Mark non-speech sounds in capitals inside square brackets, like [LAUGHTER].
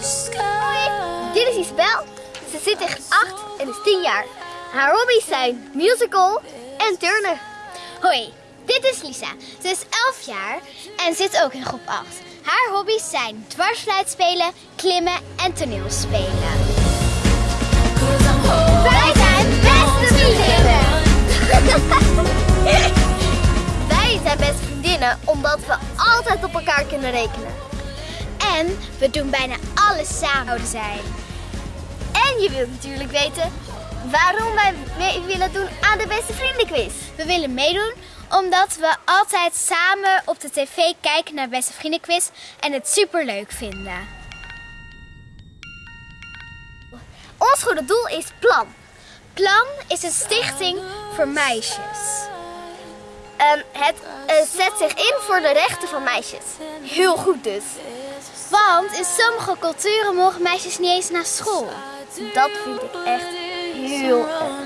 sky. Dit is Isabel. Ze zit groep 8 en is 10 jaar. Haar hobby's zijn musical en turnen. Hoi, dit is Lisa. Ze is 11 jaar en zit ook in groep 8. Haar hobby's zijn dwarsfluit spelen, klimmen en toneel spelen. 'Cause I'm holding Wij zijn beste vriendinnen! [LAUGHS] Wij zijn beste vriendinnen omdat we altijd op elkaar kunnen rekenen. En we doen bijna alles samen zijn. En je wilt natuurlijk weten waarom wij mee willen doen aan de beste vriendenquiz. We willen meedoen omdat we altijd samen op de tv kijken naar Beste Vriendenquiz en het super leuk vinden. Ons goede doel is Plan. Plan is een stichting voor meisjes. Ehm, het eh, zet zich in voor de rechten van meisjes. Heel goed dus. Want in sommige culturen mogen meisjes niet eens naar school. Dat vind ik echt heel erg.